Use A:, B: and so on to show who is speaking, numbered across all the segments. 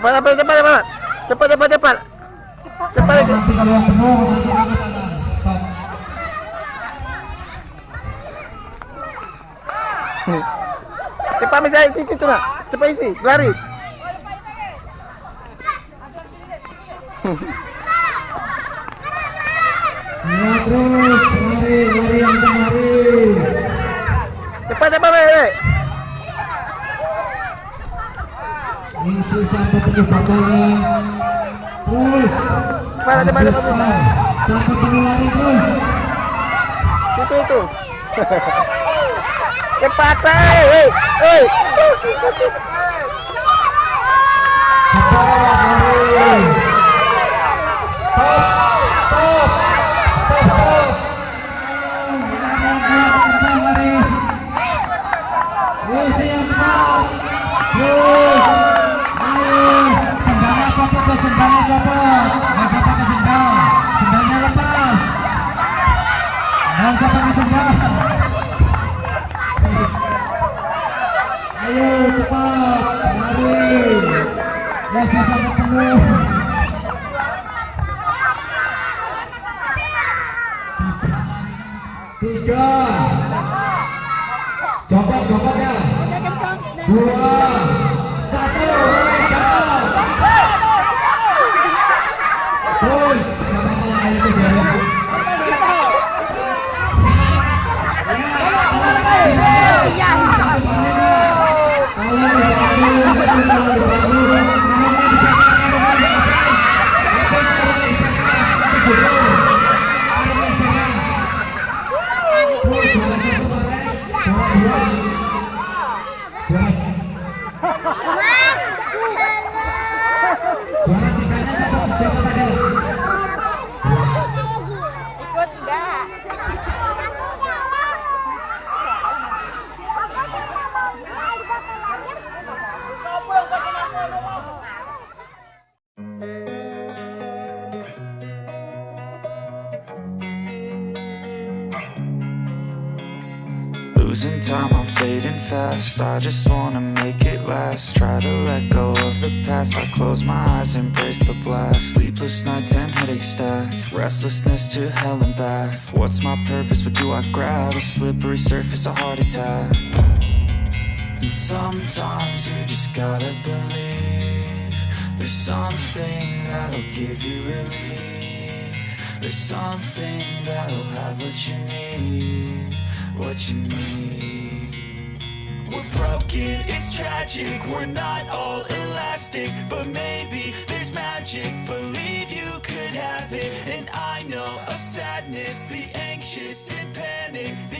A: Cepat, cepat, cepat, cepat. Cepat, cepat, cepat. Cepat.
B: Stop.
A: Cepat bisa isi situ nak. Cepat isi, lari.
B: Ya terus, lari, lari yang lari.
A: Cepat, cepat, weh.
B: Isi sampai penuh botolnya. Terus.
A: Cepat, cepat.
B: Habiskan. Sampai penuh lari terus.
A: Itu itu. Cepat, say. Hei, hei.
B: Sendal. Ayo cepat lari. Ya sampai. Tiga. Copot, copot ya. Dua.
C: Obrigado.
D: Losing time, I'm fading fast. I just wanna make it last. Try to let go of the past. I close my eyes, embrace the blast. Sleepless nights and headache stack. Restlessness to hell and back. What's my purpose? What do I grab? A slippery surface, a heart attack. And sometimes you just gotta believe. There's something that'll give you relief. There's something that'll have what you need. What you need. We're broken, it's tragic, we're not all elastic But maybe there's magic, believe you could have it And I know of sadness, the anxious and panic The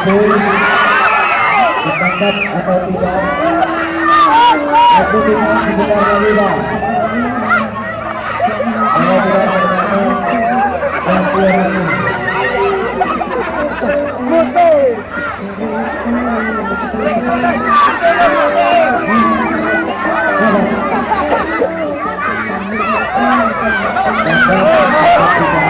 B: Oke, ditangkap atau tidak? Tidak. Kalau tidak gantian.
A: Kiri,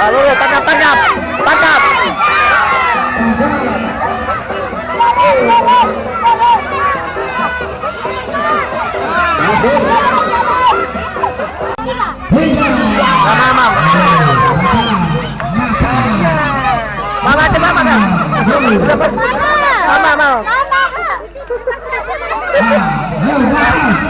B: Ah, Lalu
A: tangkap, tangkap, tangkap. Mama, mama. Mama, coba mama. Mama, mama.
B: Mama.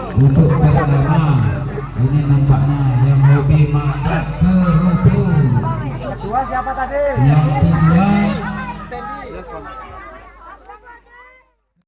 B: untuk pertama ini nampaknya yang hobi makan kerupuk yang kedua